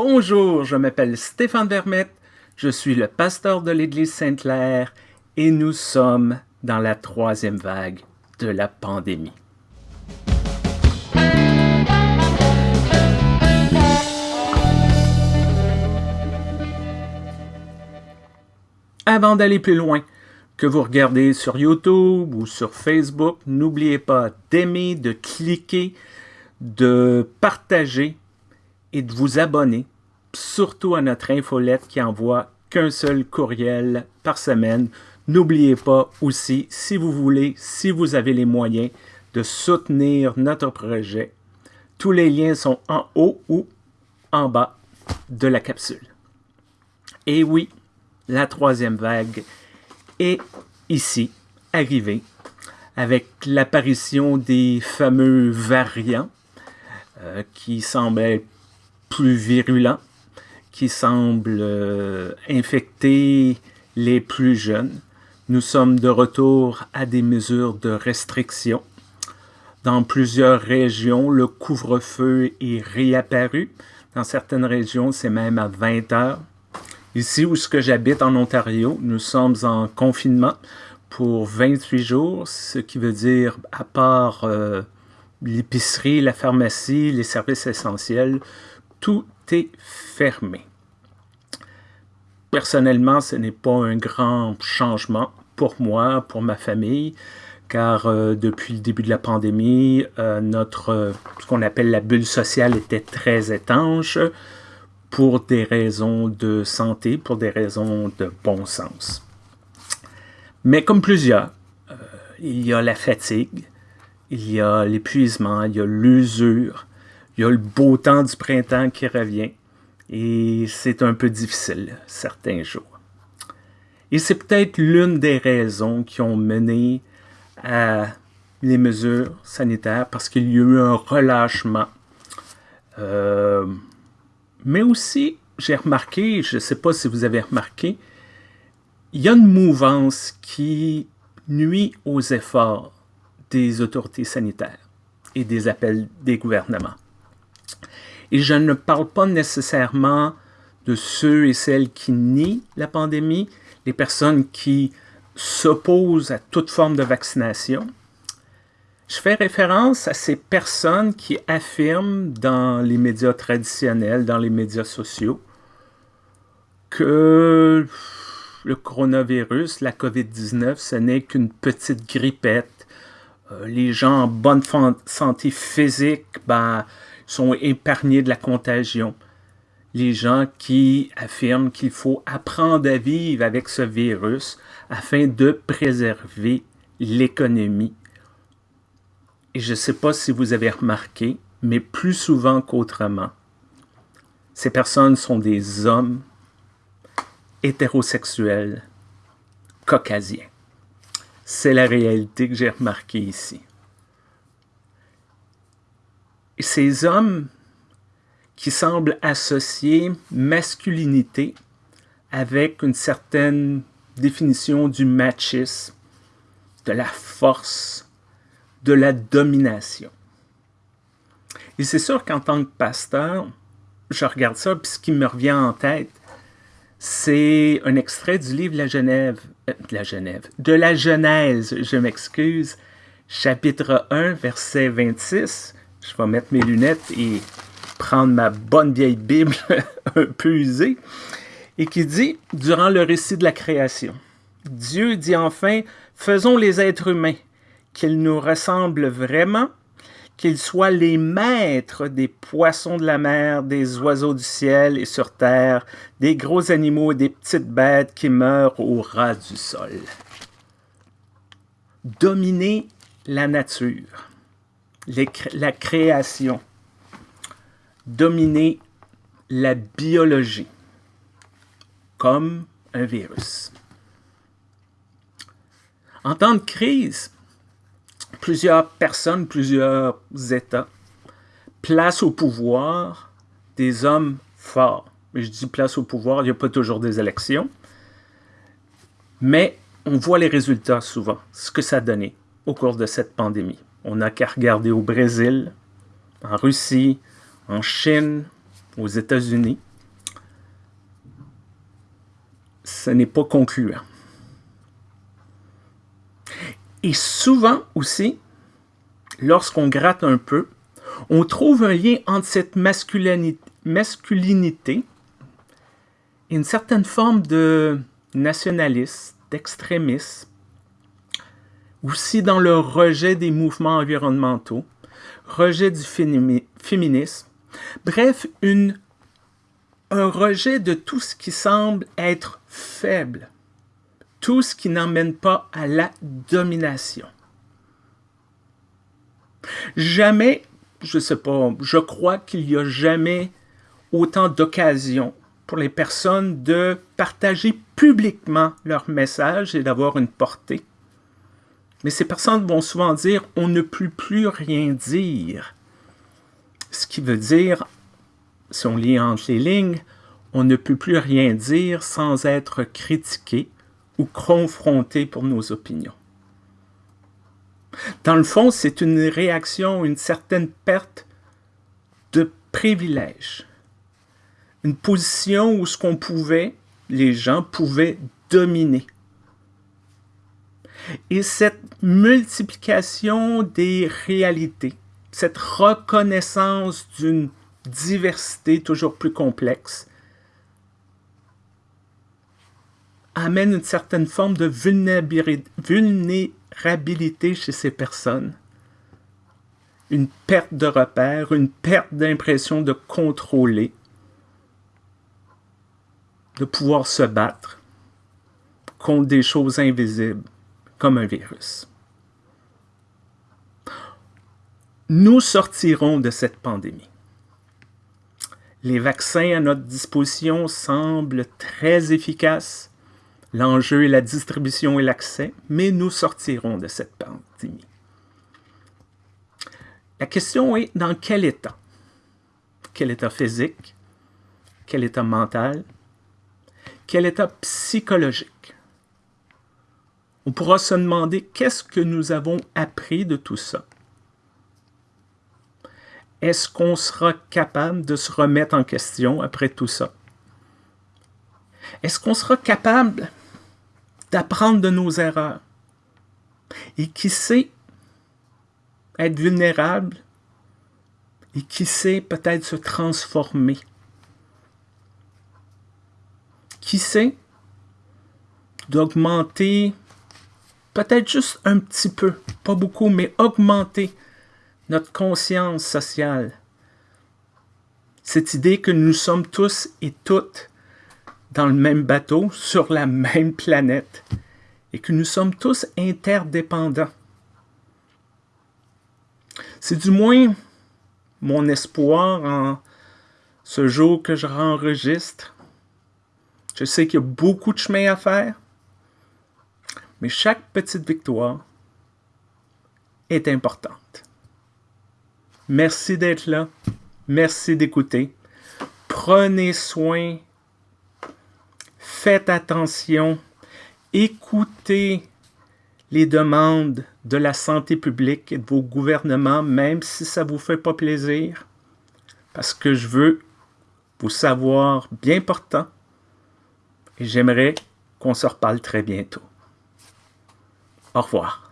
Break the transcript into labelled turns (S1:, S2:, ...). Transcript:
S1: Bonjour, je m'appelle Stéphane Vermette, je suis le pasteur de l'Église Sainte-Claire et nous sommes dans la troisième vague de la pandémie. Avant d'aller plus loin, que vous regardez sur YouTube ou sur Facebook, n'oubliez pas d'aimer, de cliquer, de partager et de vous abonner, surtout à notre infolette qui envoie qu'un seul courriel par semaine. N'oubliez pas aussi, si vous voulez, si vous avez les moyens, de soutenir notre projet. Tous les liens sont en haut ou en bas de la capsule. Et oui, la troisième vague est ici, arrivée, avec l'apparition des fameux variants euh, qui semblent plus virulent, qui semble euh, infecter les plus jeunes. Nous sommes de retour à des mesures de restriction. Dans plusieurs régions, le couvre-feu est réapparu. Dans certaines régions, c'est même à 20 heures. Ici où ce que j'habite en Ontario, nous sommes en confinement pour 28 jours, ce qui veut dire, à part euh, l'épicerie, la pharmacie, les services essentiels, tout est fermé. Personnellement, ce n'est pas un grand changement pour moi, pour ma famille, car euh, depuis le début de la pandémie, euh, notre, ce qu'on appelle la bulle sociale était très étanche pour des raisons de santé, pour des raisons de bon sens. Mais comme plusieurs, euh, il y a la fatigue, il y a l'épuisement, il y a l'usure, il y a le beau temps du printemps qui revient et c'est un peu difficile certains jours. Et c'est peut-être l'une des raisons qui ont mené à les mesures sanitaires parce qu'il y a eu un relâchement. Euh, mais aussi, j'ai remarqué, je ne sais pas si vous avez remarqué, il y a une mouvance qui nuit aux efforts des autorités sanitaires et des appels des gouvernements. Et je ne parle pas nécessairement de ceux et celles qui nient la pandémie, les personnes qui s'opposent à toute forme de vaccination. Je fais référence à ces personnes qui affirment dans les médias traditionnels, dans les médias sociaux, que le coronavirus, la COVID-19, ce n'est qu'une petite grippette. Euh, les gens en bonne santé physique, ben, sont épargnés de la contagion. Les gens qui affirment qu'il faut apprendre à vivre avec ce virus afin de préserver l'économie. Et je ne sais pas si vous avez remarqué, mais plus souvent qu'autrement, ces personnes sont des hommes hétérosexuels caucasiens. C'est la réalité que j'ai remarquée ici ces hommes qui semblent associer masculinité avec une certaine définition du machisme, de la force, de la domination. Et c'est sûr qu'en tant que pasteur, je regarde ça, puis ce qui me revient en tête, c'est un extrait du livre La Genève, euh, la de la Genèse, je m'excuse, chapitre 1, verset 26, je vais mettre mes lunettes et prendre ma bonne vieille Bible un peu usée, et qui dit, durant le récit de la création, Dieu dit enfin, faisons les êtres humains, qu'ils nous ressemblent vraiment, qu'ils soient les maîtres des poissons de la mer, des oiseaux du ciel et sur terre, des gros animaux et des petites bêtes qui meurent au ras du sol. Dominer la nature la création, dominer la biologie comme un virus. En temps de crise, plusieurs personnes, plusieurs États placent au pouvoir des hommes forts. je dis place au pouvoir, il n'y a pas toujours des élections. Mais on voit les résultats souvent, ce que ça a donné au cours de cette pandémie. On n'a qu'à regarder au Brésil, en Russie, en Chine, aux États-Unis, ce n'est pas concluant. Et souvent aussi, lorsqu'on gratte un peu, on trouve un lien entre cette masculinité, et une certaine forme de nationalisme, d'extrémisme, aussi dans le rejet des mouvements environnementaux, rejet du féminisme, bref, un rejet de tout ce qui semble être faible, tout ce qui n'emmène pas à la domination. Jamais, je sais pas, je crois qu'il n'y a jamais autant d'occasions pour les personnes de partager publiquement leur message et d'avoir une portée. Mais ces personnes vont souvent dire « on ne peut plus rien dire ». Ce qui veut dire, si on lit entre les lignes, on ne peut plus rien dire sans être critiqué ou confronté pour nos opinions. Dans le fond, c'est une réaction, une certaine perte de privilège une position où ce qu'on pouvait, les gens pouvaient dominer. Et cette multiplication des réalités, cette reconnaissance d'une diversité toujours plus complexe, amène une certaine forme de vulnérabilité chez ces personnes. Une perte de repère, une perte d'impression de contrôler, de pouvoir se battre contre des choses invisibles comme un virus. Nous sortirons de cette pandémie. Les vaccins à notre disposition semblent très efficaces. L'enjeu est la distribution et l'accès, mais nous sortirons de cette pandémie. La question est dans quel état? Quel état physique? Quel état mental? quel état psychologique? On pourra se demander qu'est-ce que nous avons appris de tout ça. Est-ce qu'on sera capable de se remettre en question après tout ça? Est-ce qu'on sera capable d'apprendre de nos erreurs? Et qui sait être vulnérable? Et qui sait peut-être se transformer? Qui sait, d'augmenter peut-être juste un petit peu, pas beaucoup, mais augmenter notre conscience sociale. Cette idée que nous sommes tous et toutes dans le même bateau, sur la même planète, et que nous sommes tous interdépendants. C'est du moins mon espoir en ce jour que je enregistre je sais qu'il y a beaucoup de chemin à faire, mais chaque petite victoire est importante. Merci d'être là. Merci d'écouter. Prenez soin. Faites attention. Écoutez les demandes de la santé publique et de vos gouvernements, même si ça ne vous fait pas plaisir, parce que je veux vous savoir bien portant et j'aimerais qu'on se reparle très bientôt. Au revoir.